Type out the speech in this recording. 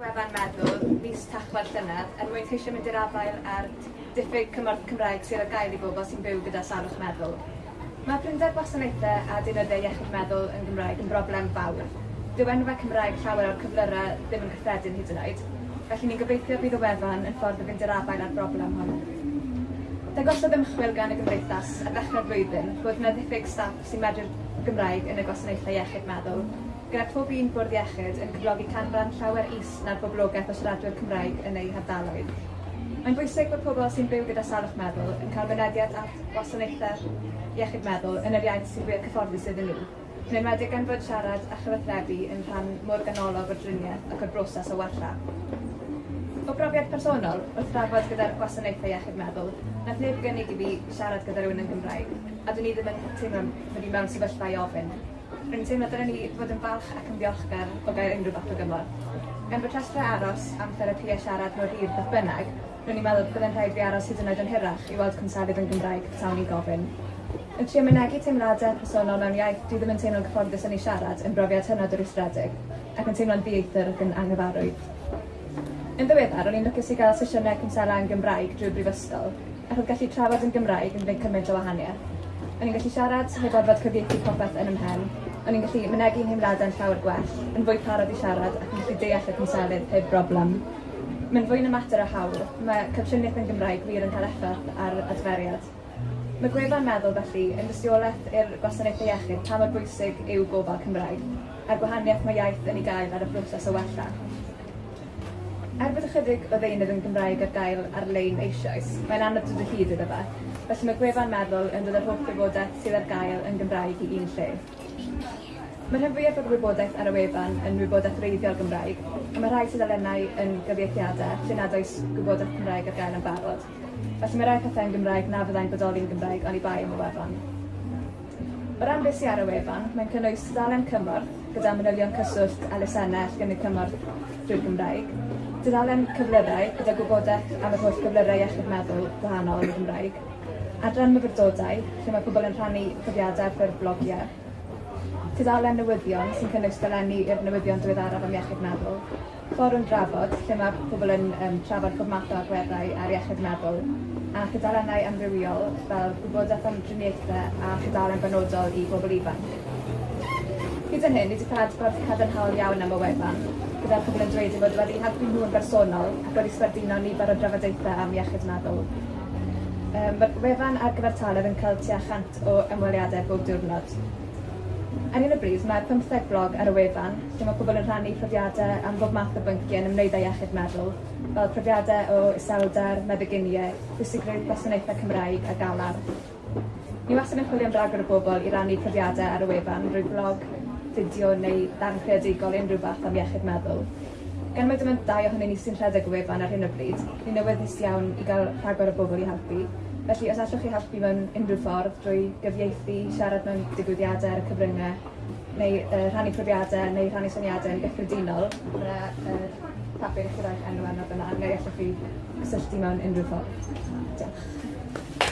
gwefan meddwl mis Tachwedd llynedd er mwyn ceisio mynd i'r afael ar diffyg cymorth Cymraeg sydd ar gael i bobl sy'n byw gyda sarwch meddwl. Mae prinder gwasanaethau a dynodau iechyd meddwl yn Gymraeg yn broblem fawr. Dyw enwau Cymraeg llawer o'r cyflyrau ddim yn cyffredin hyd yn oed, felly ni'n gobeithio bydd y wefan yn ffordd o fynd i'r afael ar broblem hwn. Dagosodd ymchwil gan y Gymdeithas ar ddechrau'r flwyddyn bod yna ddiffyg staff sy'n medru'r Gymraeg yn y gwasanaethau iechyd meddwl Gyda pob un bwrdd iechyd yn cyflogi canran llawer is na'r boblogaeth o siaradwyr Cymraeg yn eu hardaloedd. Mae'n bwysig bod pobl sy'n byw gyda salwch meddwl yn cael mynediad at wasanaethau iechyd meddwl yn yr iaith sy'n fwy cyfforddus iddyn nhw. Yn enwedig gan fod siarad a chyfathrebu yn rhan mor ganolog o'r driniaeth ac o'r broses o wella. O brofiad personol, wrth drafod gyda'r gwasanaethau iechyd meddwl, nath neb gynnig i fi siarad gyda rhywun yn Gymraeg, a dwi'n i ddim yn teimlo bod i mewn sefyllfa i ofyn, rwy'n teimlo dyna ni fod yn falch ac yn ddiolchgar o gael unrhyw fath o gymlaen. Gan bod rhestra aros am therapia siarad mor hir beth bynnag, rwy'n i'n meddwl bydd yn rhaid fi aros hyd yn oed yn hirach i weld cwnselydd yn Gymraeg tawn i gofyn. Yn trio mynegu teimladau personol mewn iaith dwi ddim yn teimlo'n cyfforddus yn ei siarad yn brofiad hynod o rwystredig, ac yn teimlo'n ddieithr ac yn anghyfarwydd. Yn ddiweddar, o'n i'n lwcus i gael sesiynau cymselau yn Gymraeg drwy'r brifysgol, ac oedd gallu trafod yn Gymraeg yn gwneud cymaint o wahaniaeth. O'n i'n gallu siarad heb orfod cyfieithu popeth yn ymhen, o'n i'n gallu mynegi'n nheimladau'n llawer gwell, yn fwy parod i siarad ac yn gallu deall y cwnselydd heb broblem. Mae'n fwy na mater o hawl, mae capsiwniaeth yn Gymraeg wir yn cael effaith ar adferiad. Mae gwefan meddwl felly yn dystiolaeth i'r gwasanaethau iechyd pa mor bwysig yw gofal Cymraeg, a'r gwahaniaeth mae iaith yn ei gael ar y broses o wella. Er bod ychydig o ddeunydd yn Gymraeg ar gael ar-lein eisoes, mae'n anodd dod o hyd iddo fe, felly mae gwefan meddwl yn dod â'r holl gwybodaeth sydd ar gael yn Gymraeg i un lle. Mae'r rhan fwyaf o'r wybodaeth ar y wefan yn wybodaeth reiddiol Gymraeg, a mae rhai tudalennau yn gyfieithiadau lle nad oes gwybodaeth Cymraeg ar gael yn barod. Felly mae rai pethau yn Gymraeg na fyddai'n bodoli'n Gymraeg ond i bai am y wefan. O ran beth sy'n ar y wefan, mae'n cynnwys tudalen cymorth gyda manylion cyswllt a lesennau lle gynnu cymorth drwy'r Gymraeg, tudalen cyflyrau gyda gwybodaeth am y holl cyflyrau iechyd meddwl gwahanol yn y Gymraeg, adran myfyrdodau lle mae pobl yn rhannu profiadau ffurf blogiau, Tudalen newyddion sy'n cynnwys dylenni i'r newyddion diweddaraf am iechyd meddwl, fforwm drafod lle mae pobl yn um, trafod pob math o agweddau ar iechyd meddwl, a chydalennau amrywiol fel gwybodaeth am driniaethau a chydalen benodol i bobl ifanc. Hyd yn hyn, ni wedi cael gwerth cadarnhaol iawn am y wefan, gyda'r pobl yn dweud fod wedi helpu nhw yn bersonol ac wedi sbarduno nifer o drafodaethau am iechyd meddwl. Um, mae'r wefan ar gyfer taledd yn cael tua chant o ymweliadau bob diwrnod, Ar un o bryd, mae 15 blog ar y wefan lle mae pobl yn rhannu profiadau am bob math o bynciau yn ymwneud â iechyd meddwl, fel profiadau o isawdar, meddyginiau, pwysigrwydd gwasanaethau Cymraeg a galar. Ni wastad yn chwilio am ragor o bobl i rannu profiadau ar y wefan drwy blog, fideo neu darn creadigol unrhyw fath am iechyd meddwl. Gan mae dim ond dau ohonyn ni sy'n rhedeg y wefan ar hyn o bryd, ni'n newyddus iawn i gael rhagor o bobl i helpu. Felly, os allwch chi helpu mewn unrhyw ffordd drwy gyfieithu, siarad mewn digwyddiadau ar y cyfryngau, neu uh, rhannu profiadau, neu rhannu syniadau yn gyffredinol, yna uh, papur eich gyda'r enw arno fyna, neu allwch chi cysylltu mewn unrhyw ffordd. Diolch.